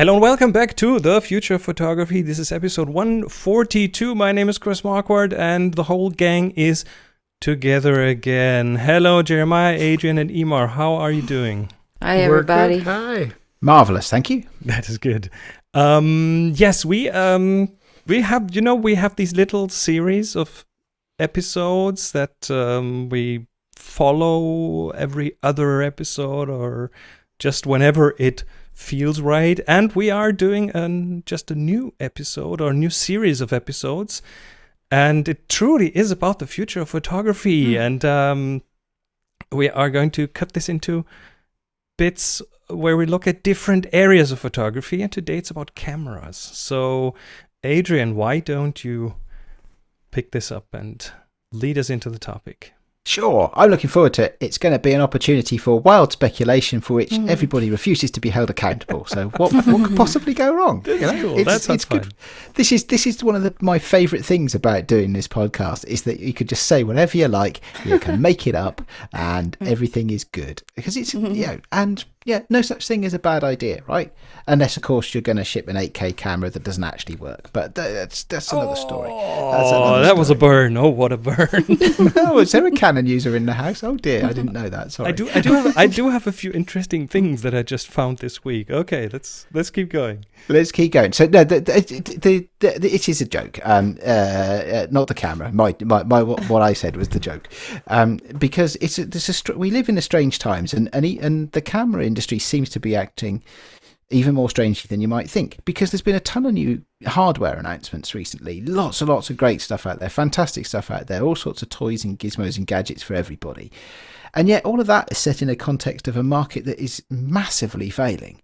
Hello and welcome back to The Future of Photography. This is episode 142. My name is Chris Marquardt and the whole gang is together again. Hello, Jeremiah, Adrian, and Emer. How are you doing? Hi, everybody. Hi. Marvelous, thank you. That is good. Um, yes, we um, we have you know we have these little series of episodes that um, we follow every other episode or just whenever it feels right. And we are doing an, just a new episode or a new series of episodes. And it truly is about the future of photography. Mm. And um, we are going to cut this into bits where we look at different areas of photography. And today it's about cameras. So, Adrian, why don't you pick this up and lead us into the topic? Sure, I'm looking forward to it. It's going to be an opportunity for wild speculation for which Mm. everybody refuses to be held accountable. So what, what could possibly go wrong? You That's cool. That sounds fun. This is this is one of the, my favourite things about doing this podcast is that you could just say whatever you like, you can make it up, and everything is good because it's you know and yeah, no such thing as a bad idea, right? Unless of course you're going to ship an 8K camera that doesn't actually work, but that's that's another story. That's Oh, another that was a burn. Oh, what a burn. oh, is there a Canon user in the house? Oh dear, I didn't know that. Sorry. I do, I do, have, I do have a few interesting things that I just found this week. Okay, let's let's keep going. Let's keep going. So no, the, the, the, the, it is a joke. Um, uh, uh, not the camera. My, my, my, what what I said was the joke. Um, because it's a, str- we live in a strange times, and and, e- and the camera industry seems to be acting even more strangely than you might think. Because there's been a ton of new hardware announcements recently. Lots and lots of great stuff out there. Fantastic stuff out there. All sorts of toys and gizmos and gadgets for everybody. And yet, all of that is set in a context of a market that is massively failing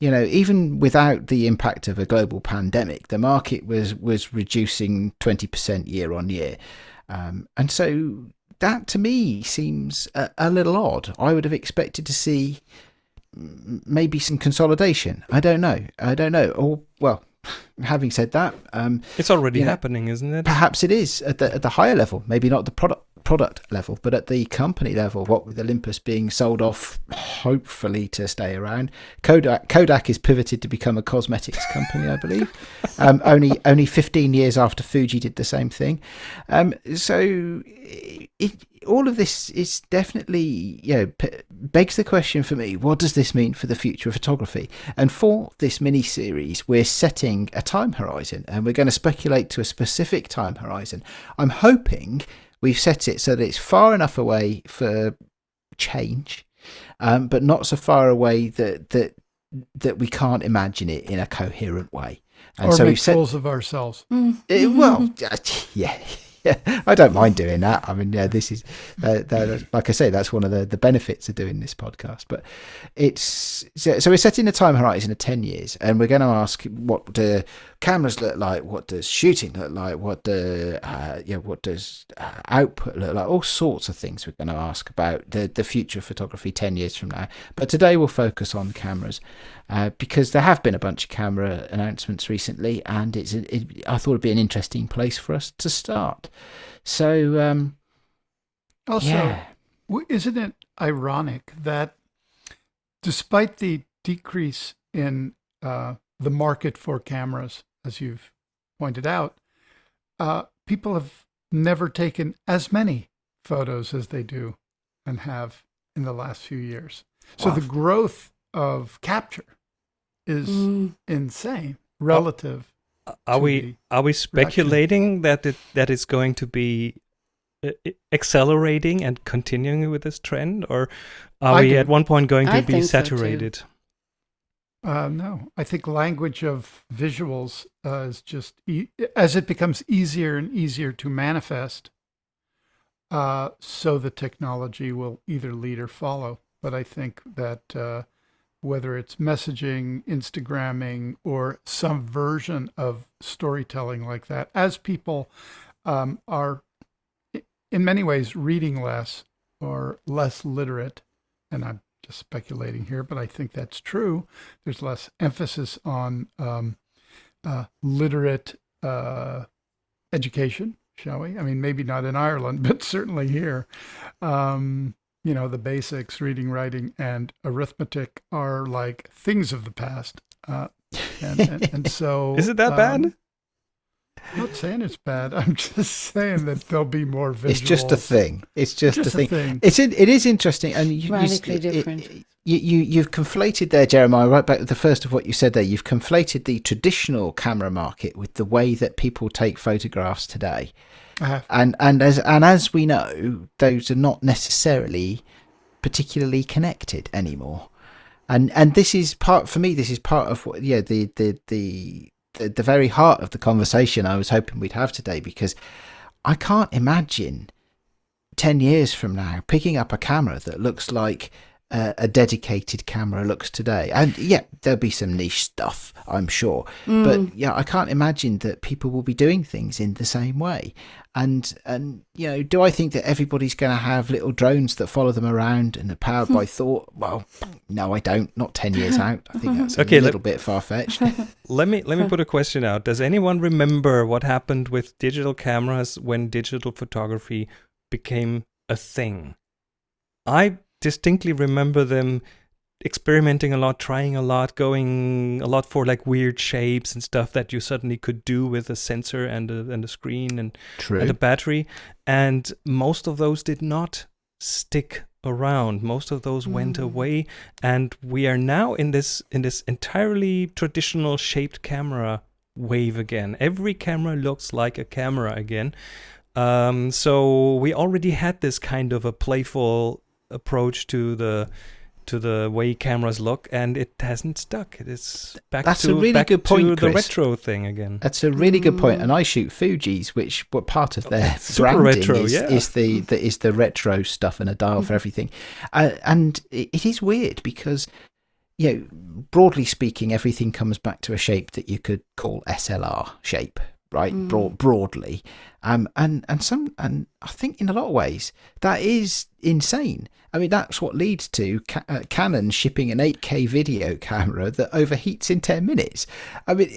you know, even without the impact of a global pandemic, the market was was reducing twenty percent year on year, um, and so that to me seems a, a little odd. I would have expected to see maybe some consolidation. I don't know. I don't know. Or well, having said that, um, It's already happening, isn't it? perhaps it is at the at the higher level. Maybe not the product product level, but at the company level. What with Olympus being sold off, hopefully to stay around. Kodak Kodak is pivoted to become a cosmetics company, I believe. Um, only only 15 years after Fuji did the same thing. Um, so it, all of this is definitely you know p- begs the question for me: What does this mean for the future of photography? And for this mini series, we're setting a time horizon, and we're going to speculate to a specific time horizon. I'm hoping we've set it so that it's far enough away for change, um, but not so far away that that that we can't imagine it in a coherent way. And or so make we've set fools of ourselves. Mm. uh, well, yeah, yeah. I don't mind doing that. I mean, yeah, this is uh, that, like I say, that's one of the, the benefits of doing this podcast. But it's so, so we're setting a time horizon of ten years, and we're going to ask what do cameras look like, what does shooting look like, what do uh, yeah, what does uh, output look like, all sorts of things. We're going to ask about the the future of photography ten years from now. But today we'll focus on cameras uh, because there have been a bunch of camera announcements recently, and it's it, I thought it'd be an interesting place for us to start. So um, Also, yeah, isn't it ironic that despite the decrease in uh, the market for cameras, as you've pointed out, uh, people have never taken as many photos as they do and have in the last few years. So Wow. the growth of capture is Mm. insane relative. Are we are we speculating that it that it's going to be uh, accelerating and continuing with this trend, or are I we do. at one point going to I be think so, saturated? Uh, no, I think language of visuals uh, is just e- as it becomes easier and easier to manifest. Uh, so the technology will either lead or follow. But I think that uh, whether it's messaging, Instagramming, or some version of storytelling like that, as people um, are in many ways reading less or less literate, and I'm just speculating here, but I think that's true. There's less emphasis on um, uh, literate uh, education, shall we? I mean, maybe not in Ireland, but certainly here. Um, you know, the basics, reading, writing, and arithmetic are like things of the past. Uh, and, and, and so Is it that bad? I'm not saying it's bad. I'm just saying that there'll be more visuals. It's just a thing. It's just, Just a thing. a thing. It's in, it is interesting, and you, you, Radically it- it- different. you, you you've conflated there, Jeremiah. Right back to the first of what you said there. You've conflated the traditional camera market with the way that people take photographs today, I have- and and as and as we know, those are not necessarily particularly connected anymore. And and this is part for me. This is part of what yeah the the the the, the very heart of the conversation I was hoping we'd have today because I can't imagine 10 years from now picking up a camera that looks like uh, a dedicated camera looks today. And yeah there'll be some niche stuff i'm sure. Mm. but yeah i can't imagine that people will be doing things in the same way. And and you know do i think that everybody's going to have little drones that follow them around and are powered by thought? Well no i don't. Not 10 years out. I think that's a Okay, let- little bit far-fetched. Let me let me put a question out. Does anyone remember what happened with digital cameras when digital photography became a thing? I distinctly remember them experimenting a lot, trying a lot, going a lot for like weird shapes and stuff that you suddenly could do with a sensor and a, and a screen and true and a battery. And most of those did not stick around. Most of those went Mm. away, and we are now in this in this entirely traditional shaped camera wave again. Every camera looks like a camera again. Um, so we already had this kind of a playful approach to the to the way cameras look, and it hasn't stuck. It is back That's a to really back good point, the retro thing again. That's a really good point, Mm. and I shoot Fuji's, which were part of their Super branding retro, is, yeah. is the, the is the retro stuff and a dial for everything, uh, and it, it is weird because you know broadly speaking, everything comes back to a shape that you could call SLR shape, right? Mm. Broad, broadly, um, and and some and I think in a lot of ways that is insane. I mean, that's what leads to ca- uh, Canon shipping an 8K video camera that overheats in 10 minutes. I mean,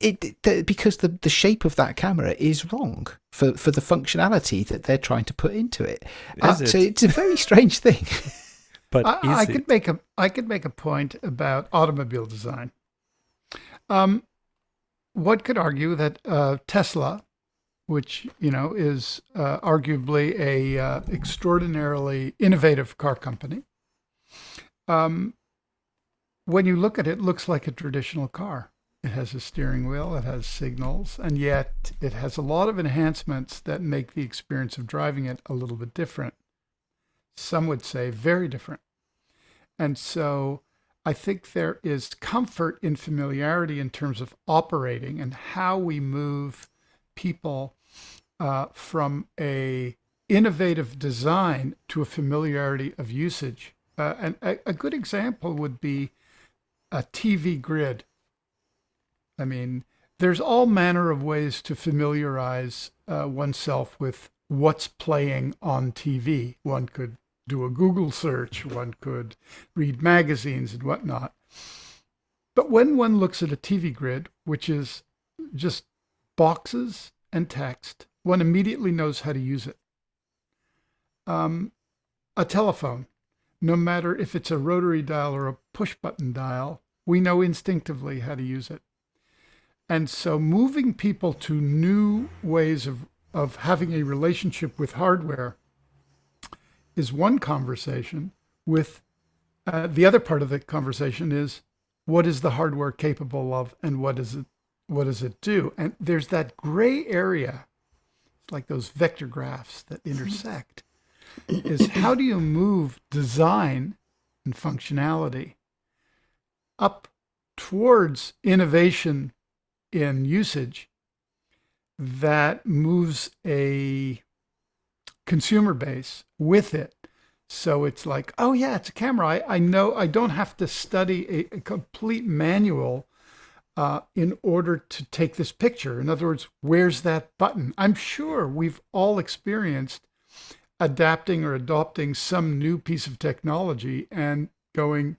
it, it the, because the the shape of that camera is wrong for for the functionality that they're trying to put into it. Uh, Is So it's a very strange thing. But I, is I it? could make a I could make a point about automobile design. Um, one could argue that uh, Tesla, which you know is uh, arguably a uh, extraordinarily innovative car company, um, when you look at it, looks like a traditional car. It has a steering wheel, it has signals, and yet it has a lot of enhancements that make the experience of driving it a little bit different. Some would say very different. And so I think there is comfort in familiarity in terms of operating and how we move people uh, from a innovative design to a familiarity of usage. Uh, and a, a good example would be a TV grid. I mean, there's all manner of ways to familiarize uh, oneself with what's playing on TV. One could do a Google search, one could read magazines and whatnot. But when one looks at a TV grid, which is just boxes and text, one immediately knows how to use it. Um, a telephone, no matter if it's a rotary dial or a push button dial, we know instinctively how to use it. And so moving people to new ways of, of having a relationship with hardware is one conversation with uh, the other part of the conversation is what is the hardware capable of and what does it what does it do? And there's that gray area it's like those vector graphs that intersect is how do you move design and functionality up towards innovation in usage that moves a consumer base with it. So it's like, oh yeah, it's a camera. I, I know I don't have to study a, a complete manual uh, in order to take this picture. In other words, where's that button? I'm sure we've all experienced adapting or adopting some new piece of technology and going,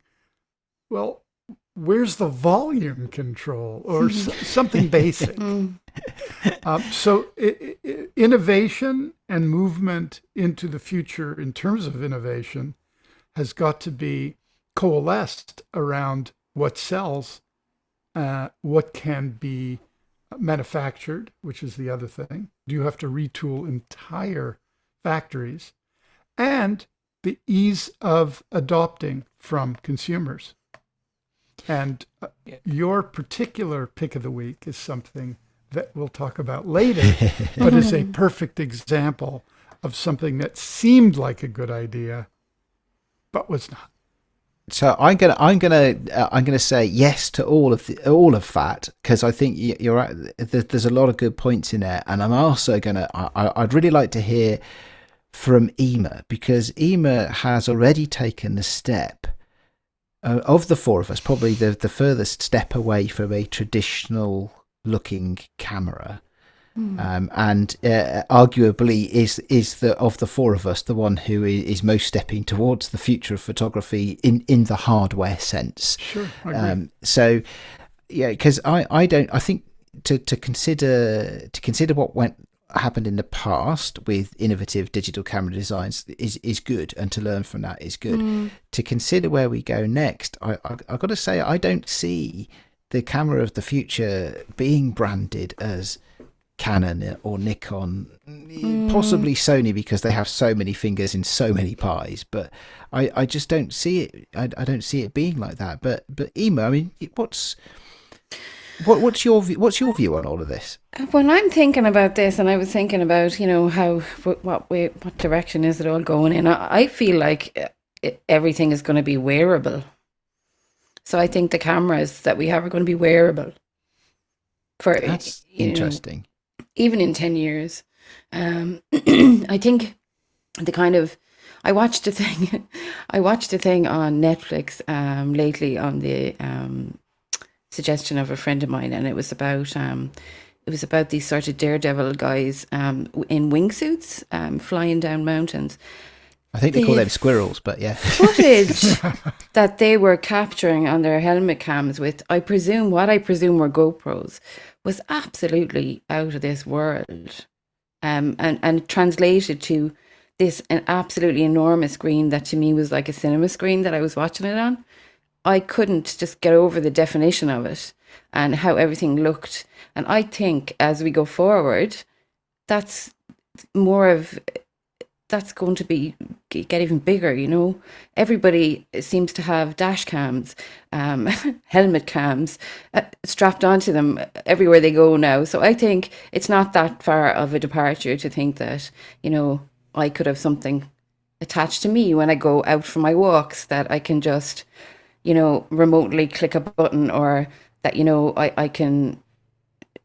well, where's the volume control or something basic? Mm. Um, so i i innovation and movement into the future in terms of innovation has got to be coalesced around what sells uh, what can be manufactured, which is the other thing. Do you have to retool entire factories? And the ease of adopting from consumers. And uh, your particular pick of the week is something that we'll talk about later, but is a perfect example of something that seemed like a good idea, but was not. So I'm gonna I'm gonna uh, I'm gonna say yes to all of the, all of that because I think you're right. There's a lot of good points in there, and I'm also gonna I, I'd really like to hear from Emer because Emer has already taken the step uh, of the four of us, probably the the furthest step away from a traditional looking camera. Hmm. Um, and uh, arguably is is the of the four of us the one who is, is most stepping towards the future of photography in, in the hardware sense. Sure. I agree. Um, so yeah, because I, I don't I think to, to consider to consider what went happened in the past with innovative digital camera designs is is good, and to learn from that is good. Mm. To consider where we go next, I I I've got to say I don't see the camera of the future being branded as Canon or Nikon, possibly Sony because they have so many fingers in so many pies. But I, I just don't see it. I, I don't see it being like that. But but Emer, I mean, what's what what's your view, what's your view on all of this? When I'm thinking about this, and I was thinking about, you know, how wh- what way, what direction is it all going in? I, I feel like uh, everything is going to be wearable. So I think the cameras that we have are going to be wearable for That's you know, interesting. even in 10 years. Um, I think the kind of, I watched a thing, I watched a thing on Netflix um, lately on the um, suggestion of a friend of mine, and it was about, um, it was about these sort of daredevil guys um, in wingsuits um, flying down mountains. I think they call them squirrels, but yeah. Footage that they were capturing on their helmet cams with, I presume, what I presume were GoPros, was absolutely out of this world. Um, and, and translated to this an absolutely enormous screen that to me was like a cinema screen that I was watching it on. I couldn't just get over the definition of it and how everything looked. And I think as we go forward, that's more of that's going to be get even bigger you know everybody seems to have dash cams um, helmet cams uh, strapped onto them everywhere they go now so i think it's not that far of a departure to think that you know i could have something attached to me when i go out for my walks that i can just you know remotely click a button or that you know i, I can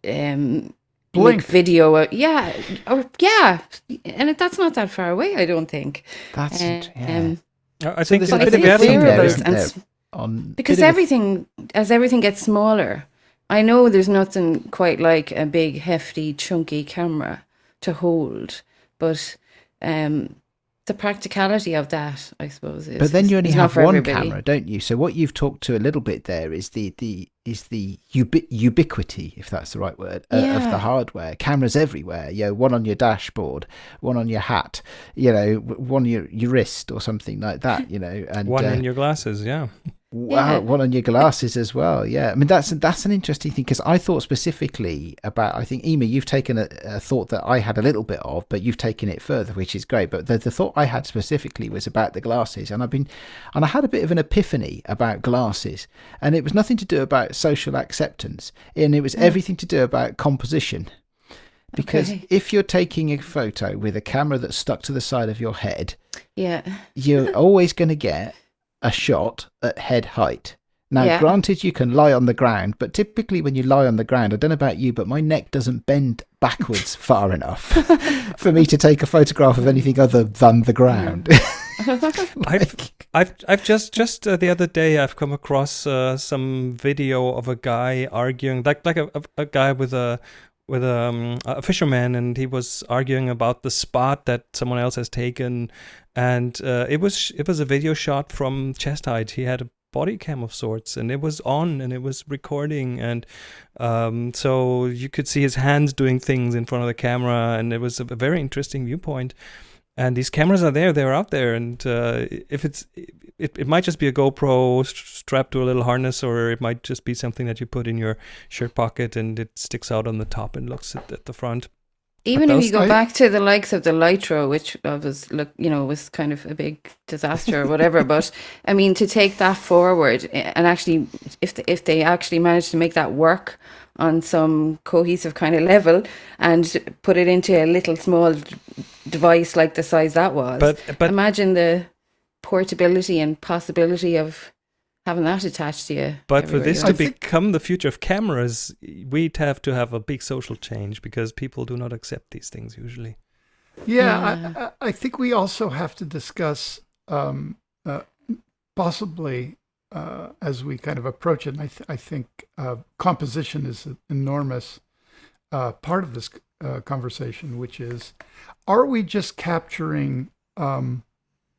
um Blink. make video uh, yeah or yeah and it, that's not that far away i don't think That's int- yeah. um, I I So think there's so a I bit of think a thing there, wearables isn't there? On because bit of everything as everything gets smaller i know there's nothing quite like a big hefty chunky camera to hold but um the practicality of that i suppose is But then you only is have for one everybody. camera, don't you? So what you've talked to a little bit there is the the is the ubi- ubiquity, if that's the right word, uh, of the hardware. Cameras everywhere. You know, one on your dashboard, one on your hat. You know, one on your, your wrist or something like that. You know, and one uh, in your glasses, yeah. Wow, Yeah. one on your glasses as well. Yeah, I mean that's that's an interesting thing because I thought specifically about. I think Emer, you've taken a, a thought that I had a little bit of, but you've taken it further, which is great. But the, the thought I had specifically was about the glasses, and I've been, and I had a bit of an epiphany about glasses, and it was nothing to do about social acceptance, and it was mm. everything to do about composition. Because Okay. if you're taking a photo with a camera that's stuck to the side of your head, yeah you're always going to get a shot at head height. Now, Yeah. granted, you can lie on the ground, but typically when you lie on the ground, I don't know about you, but my neck doesn't bend backwards far enough for me to take a photograph of anything other than the ground. I've, I've, I've just, just uh, the other day, I've come across uh, some video of a guy arguing, like, like a, a, a guy with a, with um, a fisherman, and he was arguing about the spot that someone else has taken, and uh, it was, it was a video shot from chest height. He had a body cam of sorts, and it was on, and it was recording, and um, so you could see his hands doing things in front of the camera, and it was a very interesting viewpoint. and these cameras are there they're out there and uh, if it's it, it might just be a gopro st- strapped to a little harness or it might just be something that you put in your shirt pocket and it sticks out on the top and looks at, at the front Even if you go back to the likes of the Lytro, which was look, you know, was kind of a big disaster or whatever. but I mean, to take that forward and actually, if the, if they actually manage to make that work on some cohesive kind of level and put it into a little small d- device like the size that was, but but imagine the portability and possibility of having that attached to you. But for this to I are. think- become the future of cameras, we'd have to have a big social change because people do not accept these things usually. Yeah, Yeah. I, I, I think we also have to discuss um, uh, possibly uh, as we kind of approach it. And I, th- I think uh, composition is an enormous uh, part of this uh, conversation, which is are we just capturing um,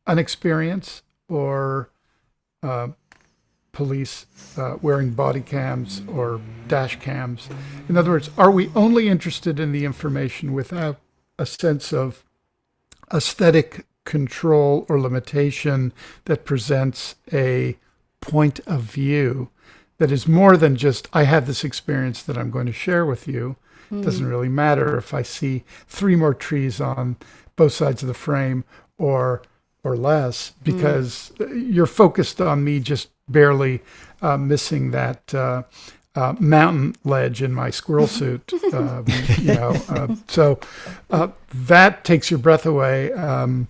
an experience or uh, police uh, wearing body cams or dash cams? In other words, are we only interested in the information without a sense of aesthetic control or limitation that presents a point of view that is more than just I have this experience that I'm going to share with you. It doesn't really matter if I see three more trees on both sides of the frame or or less hmm. because uh, you're focused on me just barely uh, missing that uh, uh, mountain ledge in my squirrel suit. Um, you know, uh, so uh, that takes your breath away. Um,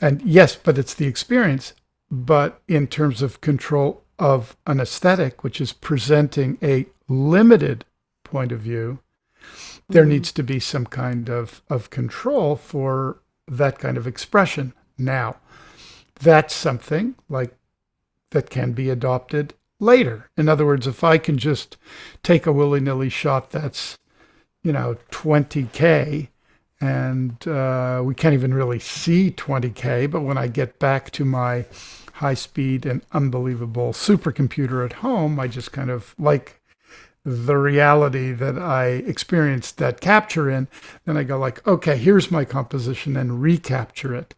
and yes, but it's the experience. But in terms of control of an aesthetic, which is presenting a limited point of view, there needs to be some kind of, of control for that kind of expression. Now, that's something like that can be adopted later. In other words, if I can just take a willy nilly shot that's, you know, 20K and uh, we can't even really see 20K, but when I get back to my high speed and unbelievable supercomputer at home, I just kind of like the reality that I experienced that capture in, then I go like, okay, here's my composition and recapture it.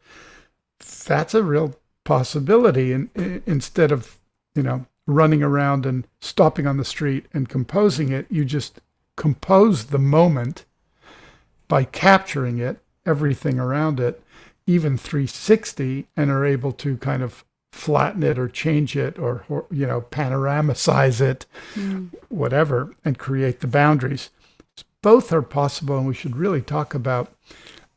That's a real possibility. And i- instead of, you know, running around and stopping on the street and composing it, you just compose the moment by capturing it, everything around it, even 360, and are able to kind of flatten it or change it or, or you know, panoramicize it whatever, and create the boundaries. Both are possible, and we should really talk about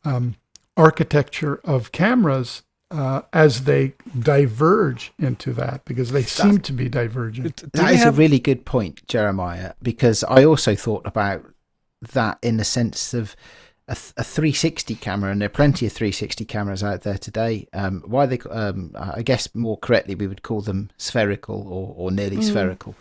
um, architecture of cameras uh, as they diverge into that, because they seem to be divergent. Do That we is have- a really good point, Jeremiah, because I also thought about that in the sense of a, a 360 camera, and there are plenty of 360 cameras out there today. Um, why they, um, I guess more correctly, we would call them spherical or, or nearly spherical.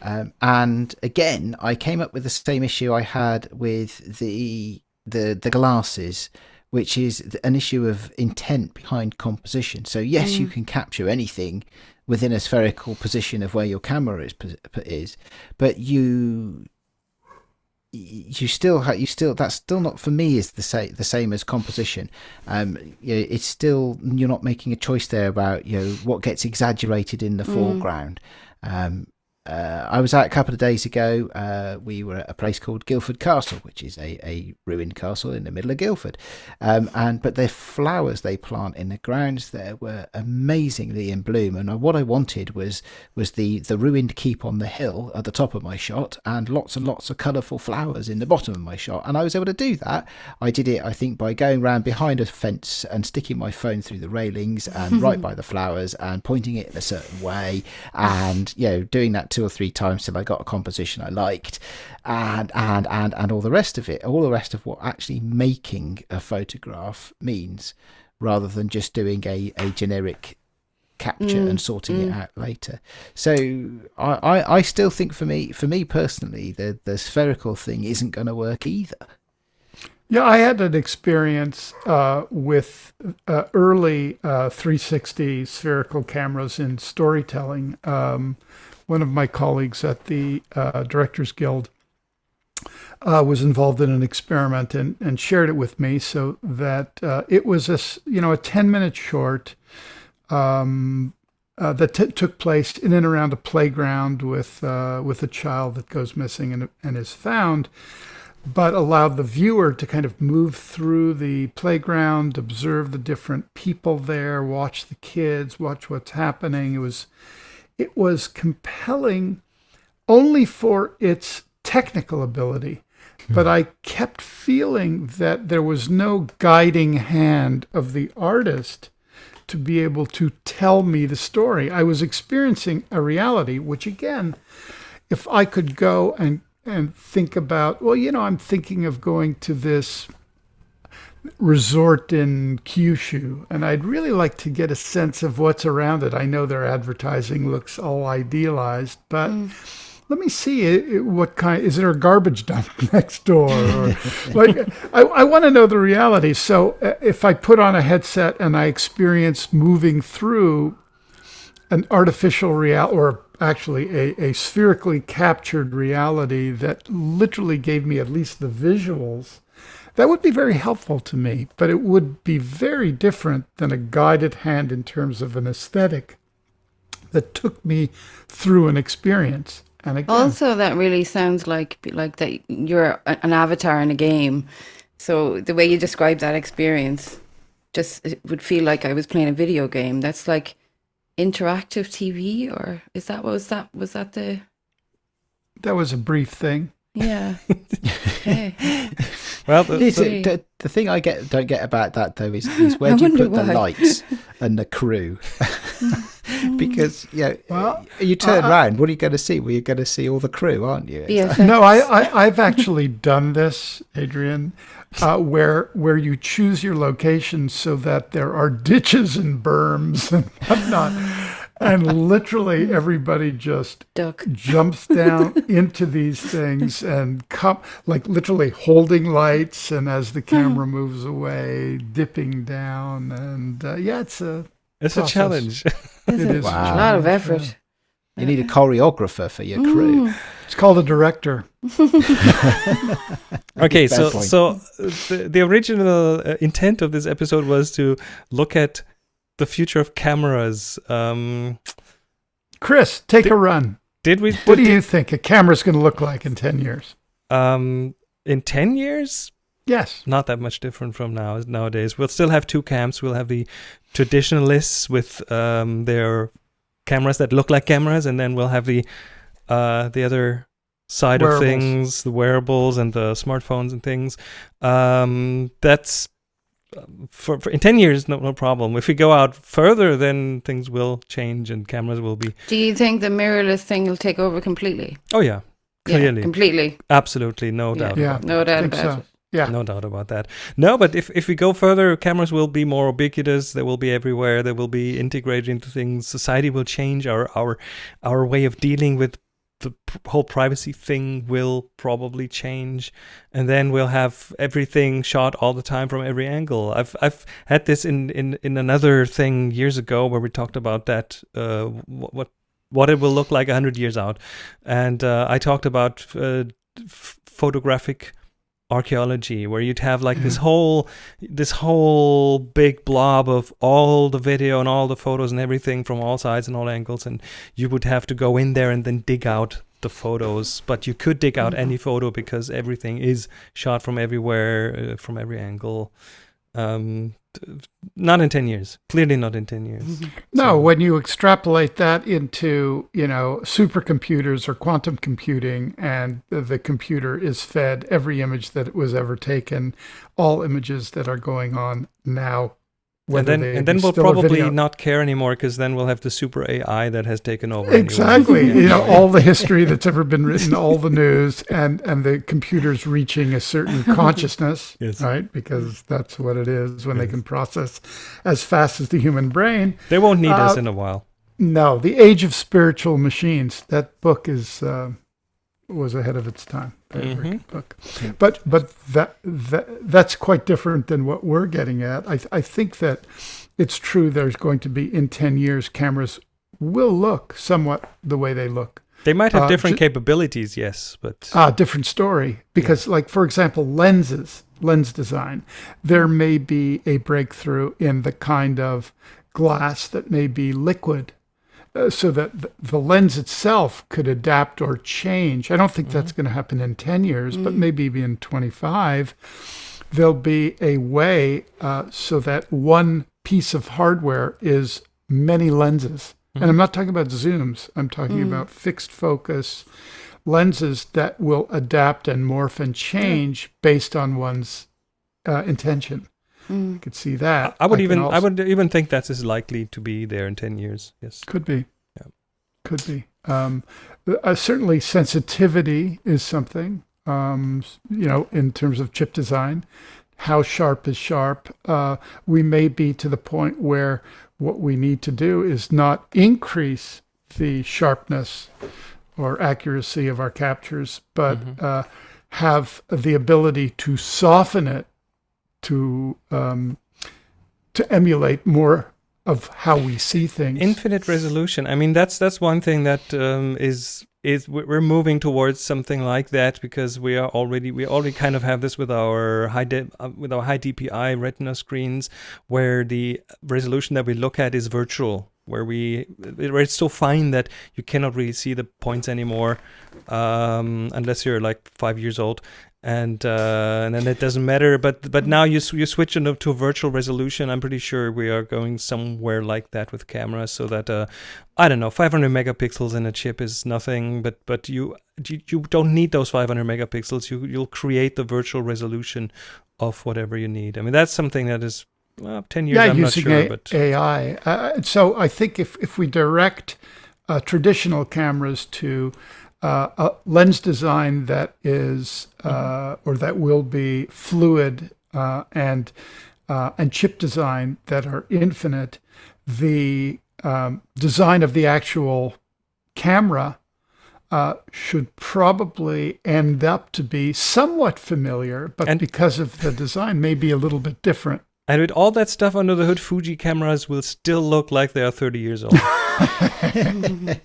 Um, and again, I came up with the same issue I had with the the the glasses, which is an issue of intent behind composition. So yes, you can capture anything within a spherical position of where your camera is is, but you you still ha- you still that's still not for me is the same the same as composition. Um you know, it's still you're not making a choice there about you know what gets exaggerated in the foreground. Um uh, I was out a couple of days ago. Uh, we were at a place called Guildford Castle, which is a, a ruined castle in the middle of Guildford. Um, and but the flowers they plant in the grounds there were amazingly in bloom. And what I wanted was was the the ruined keep on the hill at the top of my shot, and lots and lots of colourful flowers in the bottom of my shot. And I was able to do that. I did it, I think, by going round behind a fence and sticking my phone through the railings and right by the flowers and pointing it in a certain way, and you know doing that two or three times till I got a composition I liked, and and and and all the rest of it, all the rest of what actually making a photograph means, rather than just doing a a generic capture and sorting it out later. So I, I, I still think for me for me personally the the spherical thing isn't going to work either. Yeah, I had an experience uh, with uh, early uh, 360 spherical cameras in storytelling. Um, one of my colleagues at the uh, Directors Guild uh, was involved in an experiment and, and shared it with me so that uh, it was a you know a 10 minute short um, uh, that took place in and around a playground with uh, with a child that goes missing and, and is found but allowed the viewer to kind of move through the playground observe the different people there watch the kids watch what's happening. It was it was compelling only for its technical ability but hmm. I kept feeling that there was no guiding hand of the artist to be able to tell me the story. I was experiencing a reality, which again, if I could go and and think about, well, you know, I'm thinking of going to this resort in Kyushu, and I'd really like to get a sense of what's around it. I know their advertising looks all idealized, but mm. let me see what kind is there a garbage dump next door? Or like i, I want to know the reality. So uh, if i put on a headset and i experience moving through an artificial reality or actually a, a spherically captured reality that literally gave me at least the visuals that would be very helpful to me but it would be very different than a guided hand in terms of an aesthetic that took me through an experience and again, also, that really sounds like like that you're an avatar in a game. So the way you describe that experience, just it would feel like I was playing a video game. That's like interactive TV, or is that what was that? Was that the? That was a brief thing. Yeah. okay. Well, the, the, the, the, thing I get don't get about that though is, is where do you put why. the lights and the crew? because yeah, well, you turn uh, around, what are you going to see? Well, you're going to see all the crew, aren't you? Yeah. no, I, I have actually done this, Adrian, uh, where where you choose your location so that there are ditches and berms and whatnot and literally everybody just Duck. jumps down into these things and come like literally holding lights and as the camera moves away dipping down and uh, yeah it's a it's process. a challenge it is wow. a lot of effort you need a choreographer for your crew mm. it's called a director okay so so the, the original uh, intent of this episode was to look at the future of cameras. Um, Chris, take did, a run. Did we? What do you think a camera's going to look like in ten years? Um, in ten years, yes, not that much different from now nowadays. We'll still have two camps. We'll have the traditionalists with um, their cameras that look like cameras, and then we'll have the uh, the other side wearables. of things, the wearables and the smartphones and things. Um, that's for, for, in 10 years no no problem. If we go out further then things will change and cameras will be do you think the mirrorless thing will take over completely? Oh yeah. Clearly. yeah, completely. Absolutely. No doubt yeah. no doubt about so. it. Yeah. No doubt about that. No but if, if we go further cameras will be more ubiquitous. They will be everywhere. They will be integrated into things. Society will change our our our way of dealing with the whole privacy thing will probably change. And then we'll have everything shot all the time from every angle. I've i've had this in in in another thing years ago where we talked about that uh what what it will look like 100 years out. And uh, i talked about uh, photographic archaeology where you'd have like this whole this whole big blob of all the video and all the photos and everything from all sides and all angles and you would have to go in there and then dig out the photos. But you could dig out any mm-hmm. photo because everything is shot from everywhere uh, from every angle. Um, not in 10 years clearly not in 10 years mm-hmm. no so. when you extrapolate that into you know supercomputers or quantum computing and the computer is fed every image that was ever taken all images that are going on now and then, and then we'll probably not care anymore because then we'll have the super AI that has taken over. Exactly. Anyway. you know, all the history that's ever been written, all the news, and and the computers reaching a certain consciousness, yes. right? Because that's what it is when yes. they can process as fast as the human brain. They won't need uh, us in a while. No, the age of spiritual machines. That book is uh, was ahead of its time. Mm-hmm. book. But but that, that that's quite different than what we're getting at. I I think that it's true. There's going to be in ten years cameras will look somewhat the way they look. They might have Uh, different ju- capabilities, yes, but Ah, different story. Because, like for example, lenses, lens design, there may be a breakthrough in the kind of glass that may be liquid, uh, so that th- the lens itself could adapt or change. I don't think that's going to happen in ten years, but maybe in twenty-five, there'll be a way uh, so that one piece of hardware is many lenses. And I'm not talking about zooms. I'm talking about fixed focus lenses that will adapt and morph and change based on one's uh, intention. You could see that. I would can even I would even think that is as likely to be there in ten years. Yes. could be. Yeah. Could be. Um, uh, certainly, sensitivity is something. Um, you know, in terms of chip design, how sharp is sharp? Uh, we may be to the point where what we need to do is not increase the sharpness or accuracy of our captures, but uh, have the ability to soften it to um, to emulate more of how we see things. Infinite resolution. I mean, that's that's one thing that um, is is we- we're moving towards something like that because we are already we already kind of have this with our high de- uh, with our high DPI Retina screens, where the resolution that we look at is virtual, where we where it's so fine that you cannot really see the points anymore, um, unless you're like five years old. And uh, and then it doesn't matter. But but now you you switch it to virtual resolution. I'm pretty sure we are going somewhere like that with cameras, so that uh, I don't know, 500 megapixels in a chip is nothing, but but you you, you don't need those 500 megapixels. You you'll create the virtual resolution of whatever you need. I mean, that's something that is well, 10 years. yeah, I'm not using sure, but AI. Uh, so I think if, if we direct uh, traditional cameras to uh, a lens design that is uh, or that will be fluid uh, and uh, and chip design that are infinite, the um, design of the actual camera uh, should probably end up to be somewhat familiar, but And- because of the design, may be a little bit different. And with all that stuff under the hood, Fuji cameras will still look like they are 30 years old.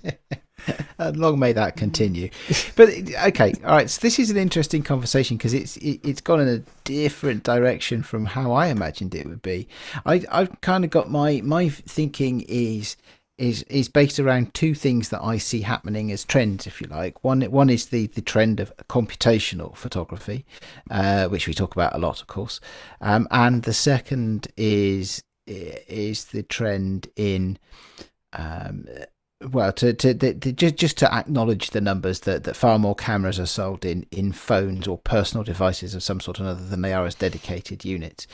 Uh, long may that continue. But okay, all right. So this is an interesting conversation because it's it, it's gone in a different direction from how I imagined it would be. I I've kind of got my my thinking is is is based around two things that I see happening as trends, if you like. One one is the the trend of computational photography, uh, which we talk about a lot, of course, um, and the second is is the trend in um, well, to, to, just just to acknowledge the numbers that, that far more cameras are sold in, in phones or personal devices of some sort or another than they are as dedicated units.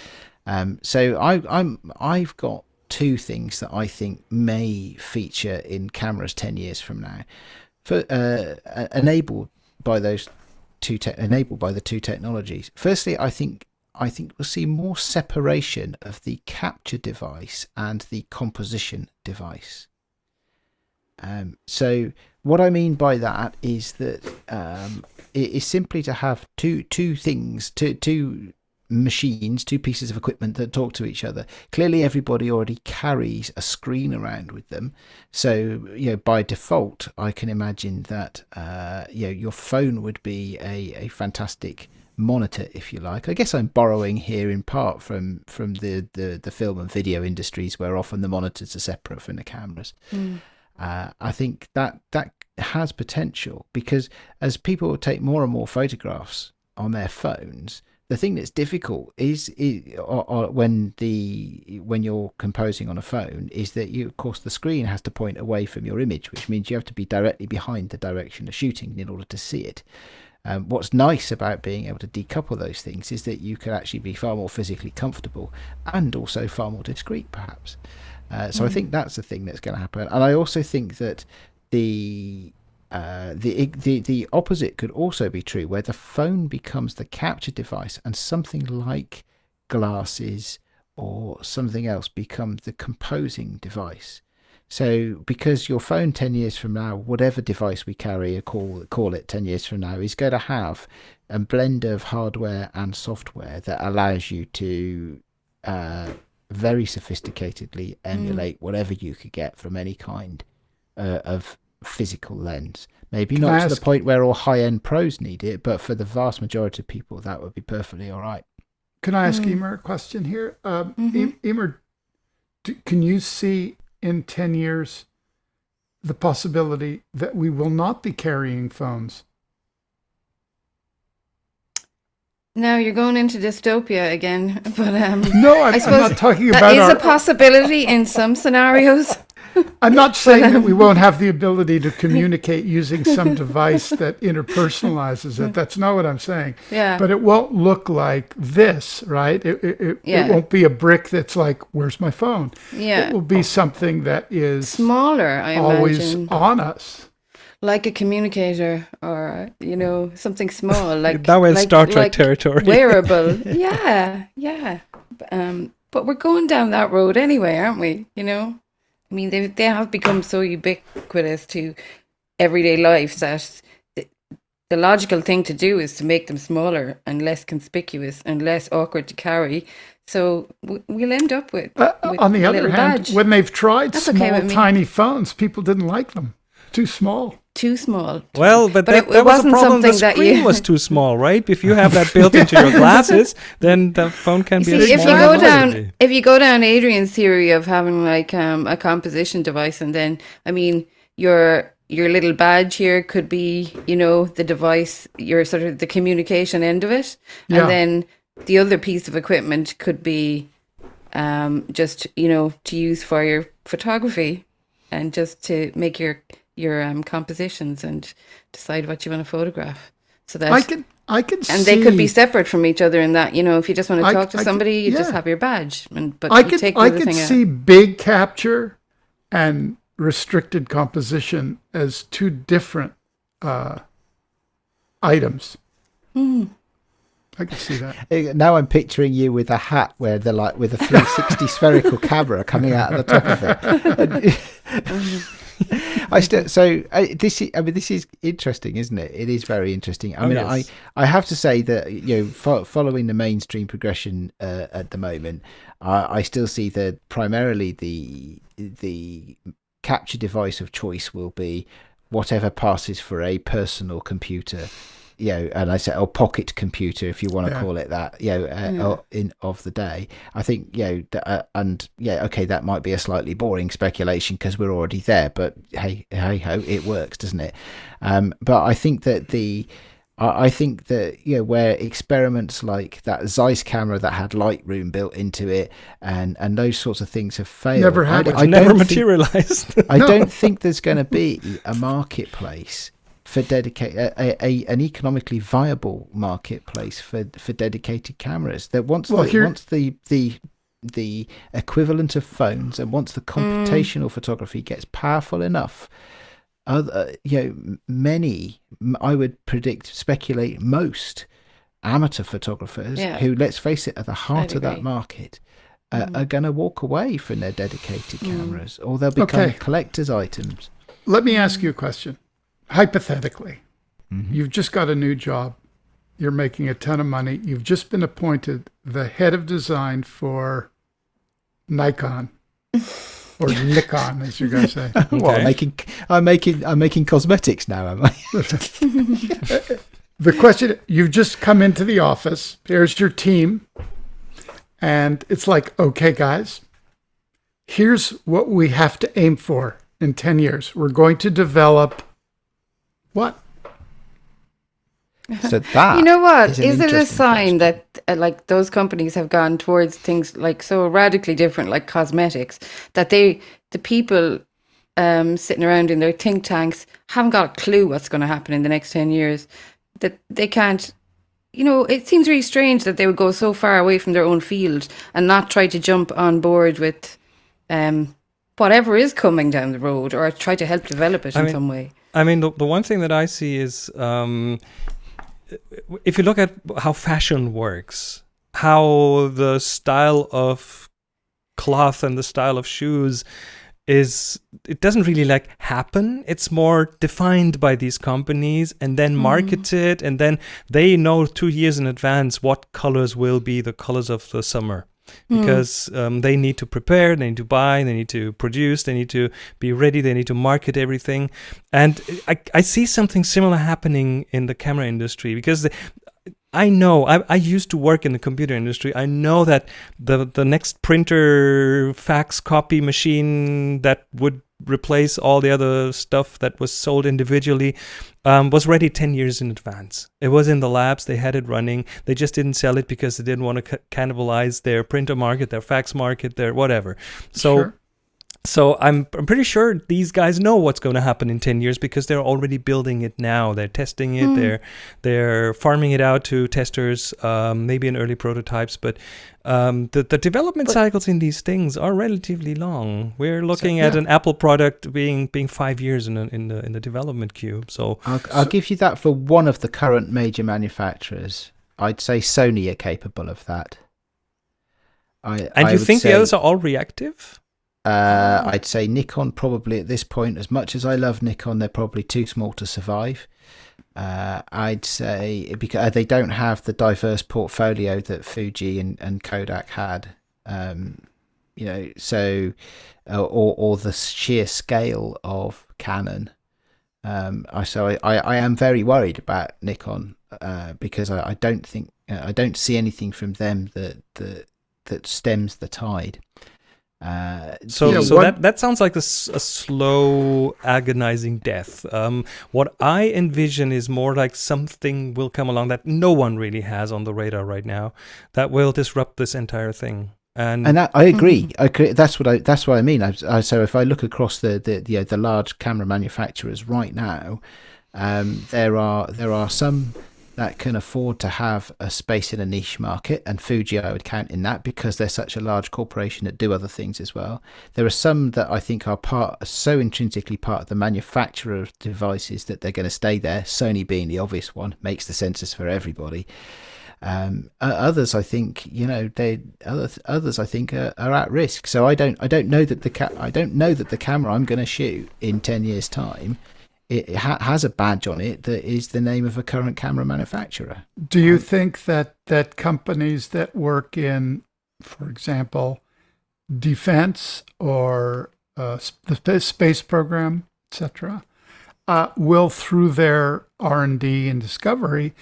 Um, so I, I'm I've got two things that I think may feature in cameras ten years from now, for uh, enabled by those two enabled by the two technologies. Firstly, I think I think we'll see more separation of the capture device and the composition device. Um, so what I mean by that is that um, it is simply to have two two things, two two machines, two pieces of equipment that talk to each other. Clearly, everybody already carries a screen around with them, so you know by default, I can imagine that uh, you know your phone would be a, a fantastic monitor if you like. I guess i'm borrowing here in part from from the, the the film and video industries where often the monitors are separate from the cameras. Uh, I think that that has potential because as people take more and more photographs on their phones, the thing that's difficult is, is or, or when the when you're composing on a phone is that you of course the screen has to point away from your image, which means you have to be directly behind the direction of shooting in order to see it. Um, what's nice about being able to decouple those things is that you can actually be far more physically comfortable and also far more discreet, perhaps. Uh, so I think that's the thing that's going to happen, and I also think that the uh, the the the opposite could also be true, where the phone becomes the capture device, and something like glasses or something else becomes the composing device. So, because your phone ten years from now, whatever device we carry, or call call it ten years from now, is going to have a blend of hardware and software that allows you to uh, very sophisticatedly emulate whatever you could get from any kind uh, of physical lens. Maybe Can not I to the point where all high end pros need it, but for the vast majority of people, that would be perfectly all right. Can I ask Mm. Emer a question here? Um, Mhm. Emer, do, can you see in 10 years the possibility that we will not be carrying phones? Now you're going into dystopia again, but um, No, I'm, I'm not talking that about that is our, a possibility in some scenarios. I'm not saying that we won't have the ability to communicate using some device that interpersonalizes it. That's not what I'm saying. Yeah. But it won't look like this, right? It, it, it, Yeah. it won't be a brick that's like, where's my phone? yeah. It will be something that is Smaller, I always imagine. on us. like a communicator or you know something small like now we're like, Star Trek like territory. wearable yeah yeah um but we're going down that road anyway aren't we you know i mean they, they have become so ubiquitous to everyday life that the, the logical thing to do is to make them smaller and less conspicuous and less awkward to carry so we'll end up with, Uh, with on the other hand, badge. when they've tried That's small, me. tiny phones, people didn't like them. Too small. Too small Well, but, But that, it- that it was a wasn't problem. The something that screen you- was too small, right? If you have that built into your glasses, then the phone can You be see, as if you go it down, wants if you go down Adrian's theory of having like um, a composition device, and then I mean your your little badge here could be, you know, the device, your sort of the communication end of it, Yeah. and then the other piece of equipment could be um, just you know to use for your photography and just to make your your um, compositions and decide what you want to photograph. So that I can, I can and see. they could be separate from each other in that you know if you just want to I- talk to I could- somebody you just have your badge and but I you could, take the I other could thing out. see big capture and restricted composition as two different uh, items. Hmm. I can see that. Now I'm picturing you with a hat where they're like with a 360 spherical camera coming out of the top of it. I still so I, this is I mean this is interesting, isn't it? It is very interesting. I Oh, mean, yes. I I have to say that you know fo- following the mainstream progression uh, at the moment, I I still see that primarily the the capture device of choice will be whatever passes for a personal computer you know, and I say, or pocket computer, if you want to Yeah. call it that, you know, uh, Yeah. in of the day. I think, you know, that, uh, and yeah, okay, that might be a slightly boring speculation because we're already there, but hey, hey ho, it works, doesn't it? Um, but I think that the, I I think that you know where experiments like that Zeiss camera that had Lightroom built into it and and those sorts of things have failed. Never I- happened. I, Never don't think- materialized. I don't think there's going to be a marketplace for dedicate a, a, a an economically viable marketplace for for dedicated cameras. That once Well, the, here- once the the the equivalent of phones and once the computational photography gets powerful enough other you know many i would predict speculate most amateur photographers Yeah. who let's face it are the heart I'd of that market uh, Mhm. are going to walk away from their dedicated Mm. cameras or they'll become Okay. collector's items Let me ask you a question. Hypothetically, Mhm. you've just got a new job. You're making a ton of money. You've just been appointed the head of design for Nikon or Nikon, as you guys say. Well, I'm making i'm making i'm making cosmetics now am i The question you've just come into the office, here's your team, and it's like, okay, guys, here's what we have to aim for in 10 years. We're going to develop what? so that you know what? is is, it a interesting sign that uh, like those companies have gone towards things like so radically different like cosmetics that they the people um sitting around in their think tanks haven't got a clue what's going to happen in the next 10 years that they can't you know it seems really strange that they would go so far away from their own field and not try to jump on board with um whatever is coming down the road or try to help develop it I in mean, some way I mean, the, the one thing that I see is um, if you look at how fashion works, how the style of cloth and the style of shoes is it doesn't really like happen. It's more defined by these companies and then marketed and then they know 2 years in advance what colors will be the colors of the summer because um, they need to prepare, they need to buy, they need to produce, they need to be ready, they need to market everything. And I, I see something similar happening in the camera industry because I know I, I used to work in the computer industry. I know that the the next printer fax copy machine that would replace all the other stuff that was sold individually um, was ready 10 years in advance. It was in the labs, they had it running. They just didn't sell it because they didn't want to ca- cannibalize their printer market, their fax market, their whatever. So Sure. So I'm, I'm pretty sure these guys know what's going to happen in 10 years because they're already building it now. They're testing it. They're they're farming it out to testers, um, maybe in early prototypes. But um, the the development But- cycles in these things are relatively long. We're looking at yeah. an Apple product being being five years in, a, in the in the development queue. So I'll, I'll give you that for one of the current major manufacturers. I'd say Sony are capable of that. I, and I you think say, the others are all reactive? Uh, I'd say Nikon probably at this point, as much as I love Nikon, they're probably too small to survive. Uh, I'd say because they don't have the diverse portfolio that Fuji and, and Kodak had. Um, you know, so uh, or or the sheer scale of Canon. Um, I so I, I, I am very worried about Nikon uh, because I, I don't think uh, I don't see anything from them that that that stems the tide. Uh, So, Yeah, so what- that, that sounds like a slow, agonizing death. Um, what I envision is more like something will come along that no one really has on the radar right now that will disrupt this entire thing. And, and that, I agree. I agree. That's what I. That's what I mean. I, I, so if I look across the the the, uh, the large camera manufacturers right now, um, there are there are some that can afford to have a space in a niche market, and Fuji I would count in that because they're such a large corporation that do other things as well. There are some that I think are part so intrinsically part of the manufacturer of devices that they're going to stay there. Sony being the obvious one makes the sensors for everybody. Um, others, I think, you know, they other, others, I think, are, are at risk. So I don't, I don't know that the ca- I don't know that the camera I'm going to shoot in ten years' time, it ha- has a badge on it that is the name of a current camera manufacturer. Do you think that that companies that work in, for example, defense or uh, the space program, etc., uh, will through their R and D and discovery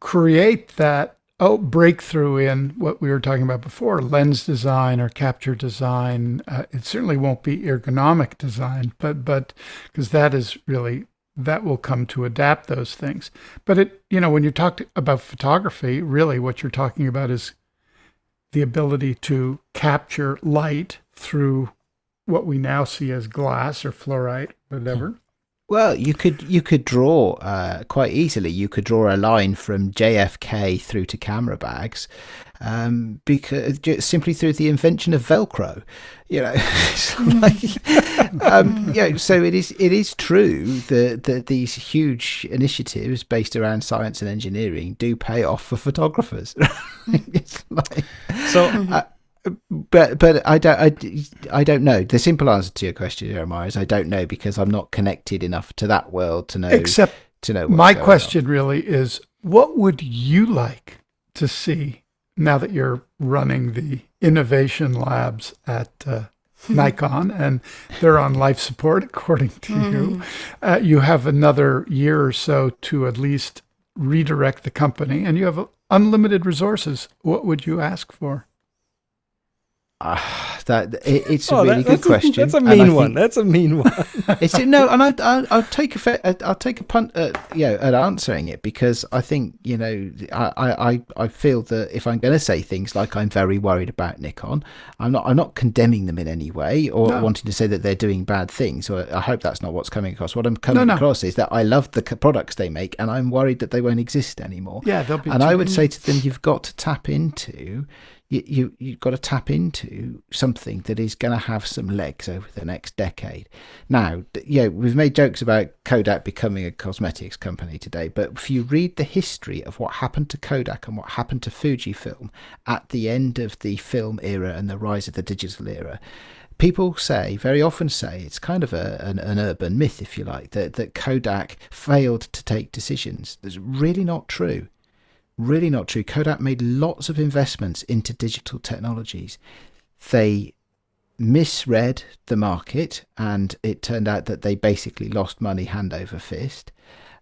create that oh breakthrough in what we were talking about before, lens design or capture design? Uh, it certainly won't be ergonomic design, but but because that is really that will come to adapt those things. But it, you know, when you talk to, about photography, really what you're talking about is the ability to capture light through what we now see as glass or fluorite, whatever. Well, you could you could draw uh, quite easily. You could draw a line from JFK through to camera bags, um, because simply through the invention of Velcro. You know, like, um, you know, so it is it is true that that these huge initiatives based around science and engineering do pay off for photographers. it's like, so uh, but but I don't I, I don't know. The simple answer to your question, Jeremiah, is I don't know because I'm not connected enough to that world to know Except to know. My going on. question really is what would you like to see now that you're running the innovation labs at uh, Nikon and they're on life support according to you uh, you have another year or so to at least redirect the company and you have unlimited resources what would you ask for Ah, that it, it's a Oh, really that- good that's question. A, that's a mean one. That's a mean one. It's no, and I, I, I'll take a, fa- I'll take a punt at, you know, at answering it because I think you know, I, I, I feel that if I'm going to say things like I'm very worried about Nikon, I'm not, I'm not condemning them in any way or No. wanting to say that they're doing bad things. So I hope that's not what's coming across. What I'm coming no. across is that I love the products they make, and I'm worried that they won't exist anymore. yeah they'll be and I would say to them, you've got to tap into you, you you've got to tap into something that is going to have some legs over the next decade. Now, yeah, we've made jokes about Kodak becoming a cosmetics company today, but if you read the history of what happened to Kodak and what happened to Fujifilm at the end of the film era and the rise of the digital era, people say very often say it's kind of a, an, an urban myth if you like that, that kodak failed to take decisions that's really not true really not true. Kodak made lots of investments into digital technologies. They misread the market, and it turned out that they basically lost money hand over fist.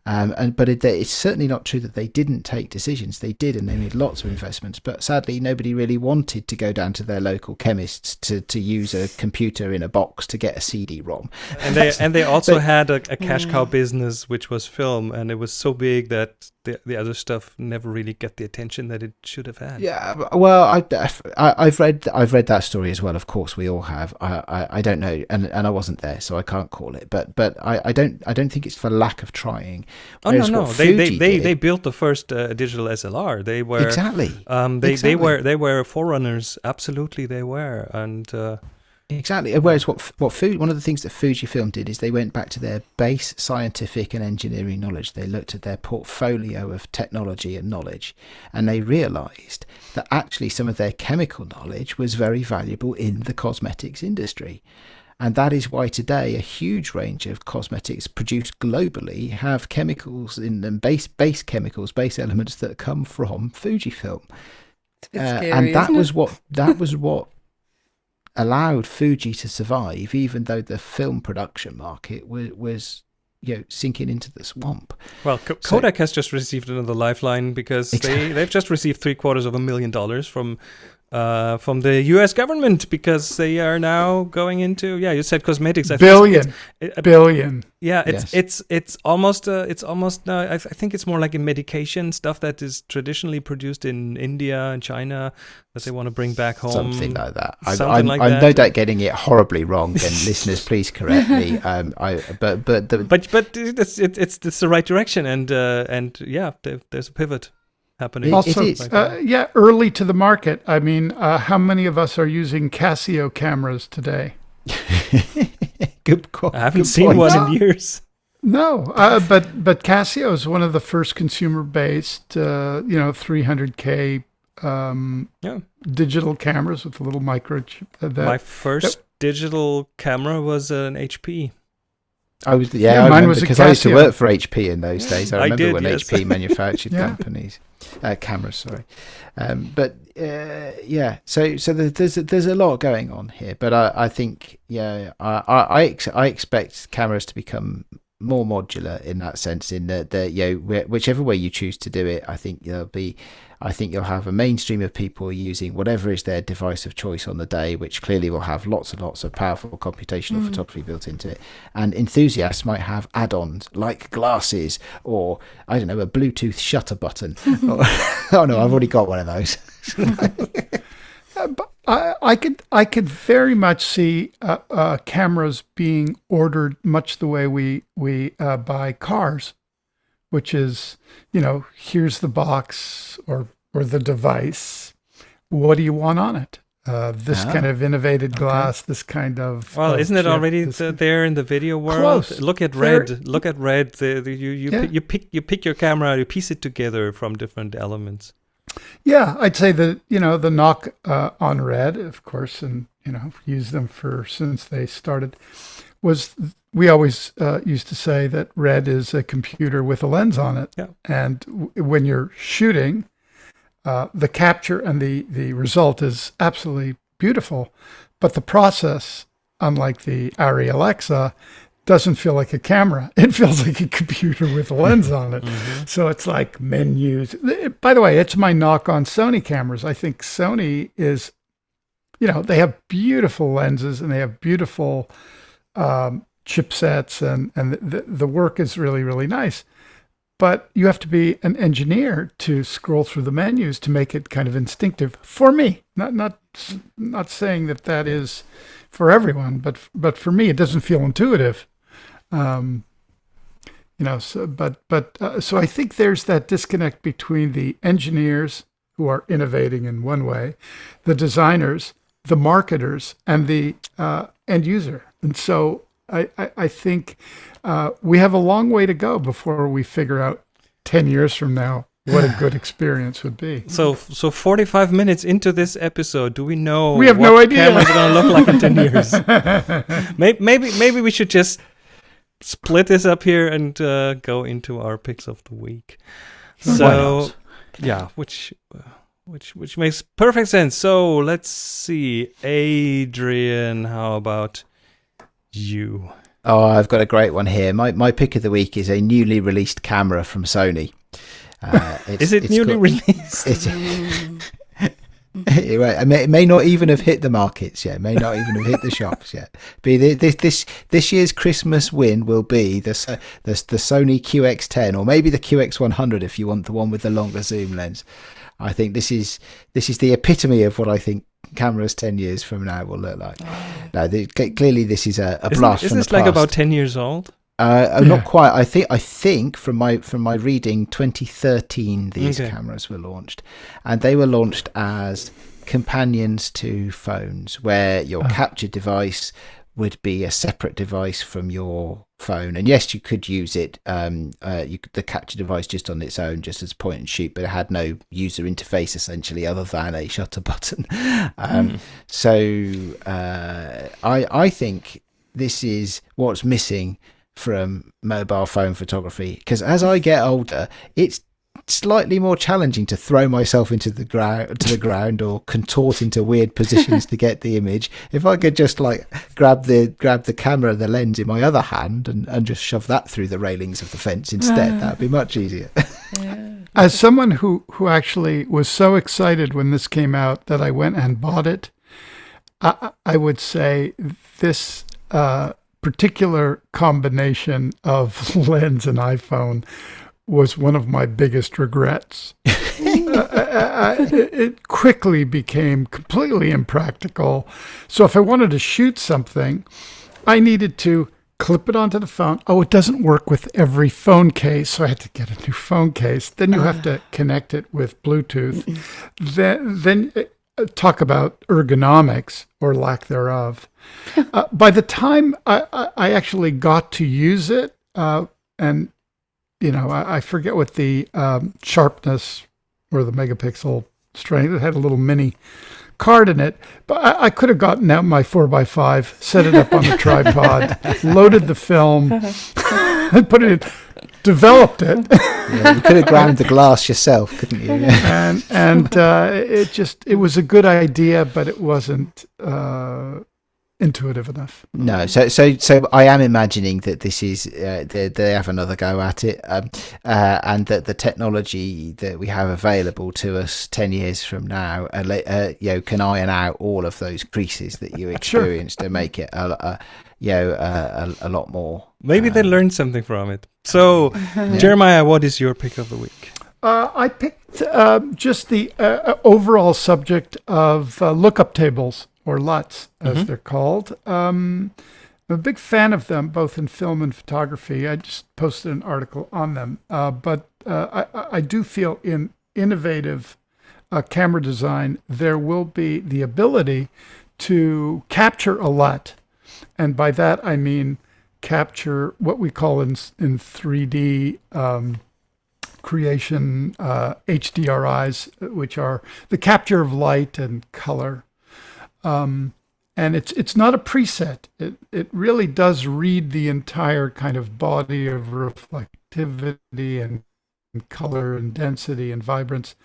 Um, and but it, it's certainly not true that they didn't take decisions. They did, and they made lots of investments. But sadly, nobody really wanted to go down to their local chemists to, to use a computer in a box to get a CD-ROM. And they and they also had a, a cash cow business, which was film, and it was so big that the the other stuff never really got the attention that it should have had. Yeah, well, I, I have read I've read that story as well. Of course, we all have. I, I, I, don't know, and and I wasn't there, so I can't call it. But but I, I don't I don't think it's for lack of trying. Oh no no, they they, Fuji they, did- they built the first uh, digital SLR. They were exactly um they, they were they were forerunners. Absolutely, they were. And uh, exactly. Whereas what what Fu- one of the things that Fujifilm did is they went back to their base scientific and engineering knowledge. They looked at their portfolio of technology and knowledge, and they realised that actually some of their chemical knowledge was very valuable in the cosmetics industry. And that is why today a huge range of cosmetics produced globally have chemicals in them, base base chemicals, base elements that come from Fujifilm. It's Uh, and that isn't it? was what that was what allowed Fuji to survive, even though the film production market was was you know sinking into the swamp. well, Ko- So- Kodak has just received another lifeline because Exactly. they they've just received three quarters of a million dollars from. Uh, from the U.S. government because they are now going into yeah you said cosmetics I think it's- Billion, it's- it- billion. Yeah, it's Yes. it's it's almost uh, it's almost no. I, th- I think it's more like a medication stuff that is traditionally produced in India and China that they want to bring back home. Something like that. I, something I'm, like I'm that. no doubt getting it horribly wrong. And listeners, please correct me. Um, I but but the, but but it's it's it's, it's the right direction and uh, and yeah, there, there's a pivot happening. Also, is. Like uh, yeah, early to the market. I mean, uh, how many of us are using Casio cameras today? good. co- I haven't good seen point. one in years. No, uh, but but Casio is one of the first consumer-based, uh, you know, 300k um, Yeah. digital cameras with a little microchip. uh, That, My first digital camera was an HP. I was yeah, Yeah, I mine remember because I used to work for HP in those days. I I remember did, when yes. HP manufactured Yeah. companies, uh, cameras. Sorry, um, but uh, yeah. So so there's a, there's a lot going on here, but I, I think yeah, I I I, ex- I expect cameras to become more modular in that sense. In that that you know whichever way you choose to do it, I think there'll be. I think you'll have a mainstream of people using whatever is their device of choice on the day, which clearly will have lots and lots of powerful computational Mm. photography built into it. And enthusiasts might have add-ons like glasses or I don't know a Bluetooth shutter button. Or- oh no, I've already got one of those. But I, I could I could very much see uh, uh, cameras being ordered much the way we we uh, buy cars, which is you know here's the box or or the device. What do you want on it? Uh, this Ah, kind of innovated glass, this kind of Well, of isn't it chip, already th- there in the video world? Close. Look at Very- red. Look at red. The, the, you you Yeah. pick, you pick you pick your camera. You piece it together from different elements. Yeah, I'd say the you know the knock uh, on red, of course, and you know used them for since they started. Was we always uh, used to say that red is a computer with a lens on it, Yeah. and w- when you're shooting, uh, the capture and the the result is absolutely beautiful, but the process, unlike the Arri Alexa, doesn't feel like a camera. It feels like a computer with a lens on it. So it's like menus. By the way, it's my knock on Sony cameras. I think Sony is, you know, they have beautiful lenses and they have beautiful um, chipsets, and and the the work is really really nice. But you have to be an engineer to scroll through the menus to make it kind of instinctive. For me, not not not saying that that is for everyone, but but for me, it doesn't feel intuitive. Um, you know so but but uh, so i think there's that disconnect between the engineers who are innovating in one way the designers the marketers and the uh, end user and so i i, I think uh, we have a long way to go before we figure out 10 years from now what a good experience would be So so 45 minutes into this episode, do we know We have no idea. camera's going to look like in 10 years? maybe, maybe maybe we should just split this up here and uh, go into our picks of the week. So yeah, which uh, which which makes perfect sense. So let's see, Adrian. How about you? Oh, I've got a great one here. My my pick of the week is a newly released camera from Sony. Uh, is it newly got, released? it, may, it may not even have hit the markets yet. It may not even have hit the shops yet. Be this this this year's Christmas win will be the the the Sony QX10 or maybe the QX100 if you want the one with the longer zoom lens. I think this is this is the epitome of what I think cameras 10 years from now will look like. Oh. No, the, clearly this is a, a blast isn't, from this like about 10 years old? Uh, oh, yeah. Not quite. I think. I think from my from my reading, 2013, these okay. cameras were launched, and they were launched as companions to phones, where your oh. capture device would be a separate device from your phone. And yes, you could use it, um, uh, you, the capture device just on its own, just as point and shoot, but it had no user interface essentially other than a shutter button. um, mm. So uh, I I think this is what's missing from mobile phone photography because as I get older, it's slightly more challenging to throw myself into the ground to the ground or contort into weird positions to get the image. If I could just like grab the grab the camera, the lens in my other hand, and, and just shove that through the railings of the fence instead, uh, that'd be much easier. yeah. As someone who who actually was so excited when this came out that I went and bought it, I, I would say this. Uh, particular combination of lens and iPhone was one of my biggest regrets. uh, I, I, it quickly became completely impractical. So if I wanted to shoot something, I needed to clip it onto the phone. Oh, it doesn't work with every phone case, so I had to get a new phone case. Then you have to connect it with Bluetooth. then, then uh, talk about ergonomics or lack thereof. Uh, by the time I, I, I, actually got to use it, uh, and you know, I, I forget what the um, sharpness or the megapixel strength. It had a little mini card in it, but I, I could have gotten out my four x five, set it up on the tripod, loaded the film, and put it in, developed it. yeah, you could have ground the glass yourself, couldn't you? and and uh, it just it was a good idea, but it wasn't. Uh, intuitive enough. No, so so so I am imagining that this is uh, they, they have another go at it, um, uh, and that the technology that we have available to us ten years from now, uh, uh you know, can iron out all of those creases that you experienced sure. to make it a, a you know a, a, a, lot more. Maybe um, they learned something from it. So, yeah. Jeremiah, what is your pick of the week? Uh, I picked uh, just the overall subject of lookup tables or LUTs, as mm-hmm. they're called. Um, I'm a big fan of them, both in film and photography. I just posted an article on them. Uh, but uh, I, I, do feel in innovative uh, camera design, there will be the ability to capture a LUT. And by that, I mean capture what we call in, in 3D um, creation uh, HDRIs, which are the capture of light and color um, and it's it's not a preset. It it really does read the entire kind of body of reflectivity and, and color and density and vibrance,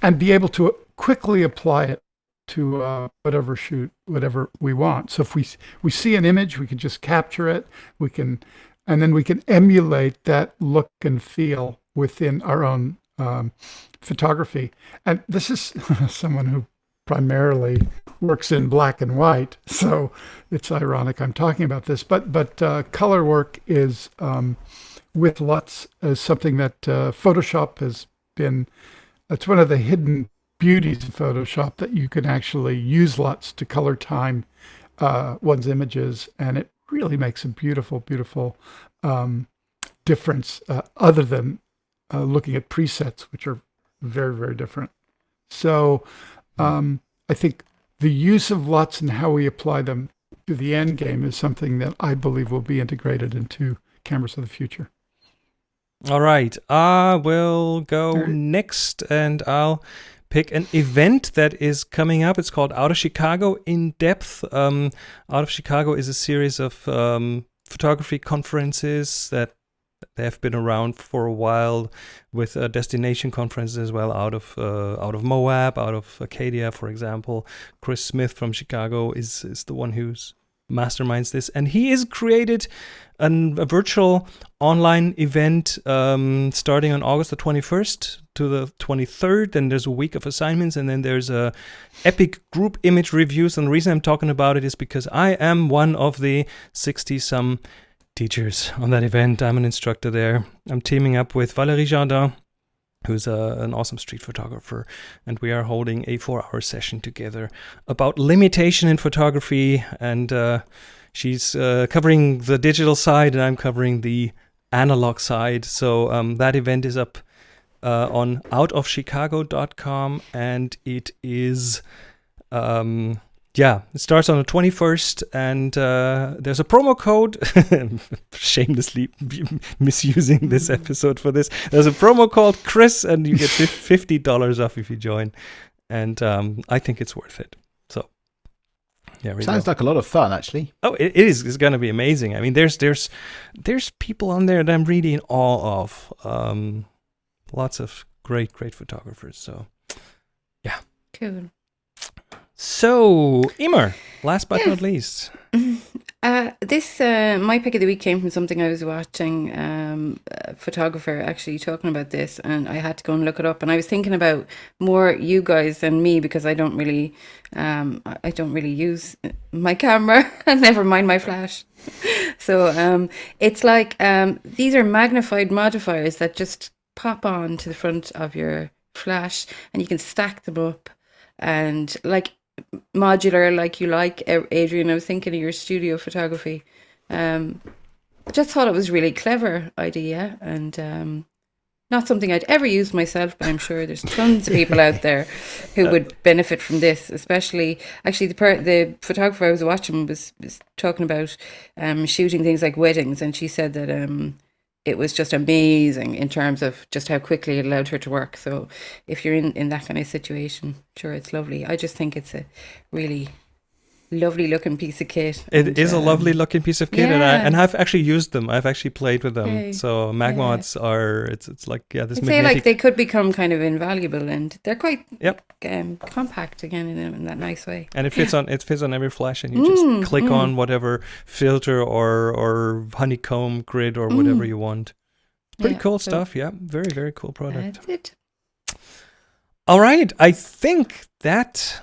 and be able to quickly apply it to uh, whatever shoot whatever we want. So if we we see an image, we can just capture it. We can, and then we can emulate that look and feel within our own um, photography. And this is someone who primarily works in black and white, so it's ironic I'm talking about this. But but uh, color work is um, with LUTs is something that uh, Photoshop has been. It's one of the hidden beauties of Photoshop that you can actually use LUTs to color time uh, one's images, and it really makes a beautiful, beautiful um, difference. Uh, other than uh, looking at presets, which are very, very different. So um, I think the use of LUTs and how we apply them to the end game is something that I believe will be integrated into cameras of the future. All right, I will go right. next, and I'll pick an event that is coming up. It's called Out of Chicago in Depth. Um, Out of Chicago is a series of um, photography conferences that they have been around for a while with uh, destination conferences as well out of uh, out of Moab, out of Acadia, for example. Chris Smith from Chicago is is the one who's masterminds this, and he has created an, a virtual online event um, starting on August the 21st to the 23rd. Then there's a week of assignments, and then there's a epic group image reviews. And the reason I'm talking about it is because I am one of the 60 some teachers on that event. I'm an instructor there. I'm teaming up with Valérie Jardin, who's a, an awesome street photographer, and we are holding a four-hour session together about limitation in photography. And uh, she's uh, covering the digital side, and I'm covering the analog side. So um, that event is up uh, on outofchicago.com, and it is. Um, yeah, it starts on the 21st, and uh, there's a promo code. shamelessly misusing this episode for this. There's a promo called Chris, and you get $50 off if you join. And um, I think it's worth it. So, yeah, sounds go. like a lot of fun, actually. Oh, it, it is. It's going to be amazing. I mean, there's there's there's people on there that I'm really in awe of. Um, lots of great, great photographers. So, yeah. Cool. So, Emer, last but yeah. not least. Uh, this, uh, my pick of the week came from something I was watching, um, a photographer actually talking about this, and I had to go and look it up. And I was thinking about more you guys than me because I don't really, um, I don't really use my camera, and never mind my flash. so um, it's like um, these are magnified modifiers that just pop on to the front of your flash, and you can stack them up and like modular like you like, Adrian. I was thinking of your studio photography. Um, I just thought it was really clever idea and um, not something I'd ever used myself, but I'm sure there's tons of people out there who would benefit from this. Especially, actually, the per- the photographer I was watching was, was talking about um, shooting things like weddings, and she said that um, it was just amazing in terms of just how quickly it allowed her to work. So if you're in, in that kind of situation, sure, it's lovely. I just think it's a really lovely looking piece of kit. It and, is a um, lovely looking piece of kit, yeah. and I and I've actually used them. I've actually played with them. Okay. So magmods yeah. are it's it's like yeah, this. I'd say like they could become kind of invaluable, and they're quite yep. um, compact again in, in that nice way. And it fits on it fits on every flash, and you just mm, click mm. on whatever filter or or honeycomb grid or whatever mm. you want. Pretty yeah, cool so stuff. Yeah, very very cool product. That's it. All right, I think that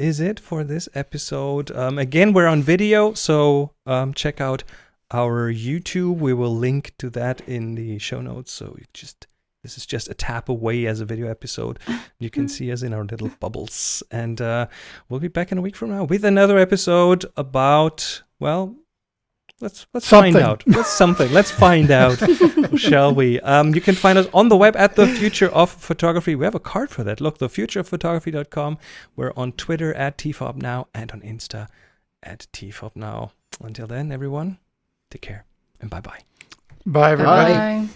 is it for this episode. Um, again, we're on video, so um, check out our YouTube. We will link to that in the show notes. So just this is just a tap away as a video episode. You can see us in our little bubbles, and uh, we'll be back in a week from now with another episode about well Let's let's something. find out. Let's something. Let's find out, shall we? Um, you can find us on the web at the future of photography. We have a card for that. Look, thefutureofphotography.com. We're on Twitter at tfop now and on Insta at tfop now. Until then, everyone, take care and bye bye. Bye, everybody. Bye.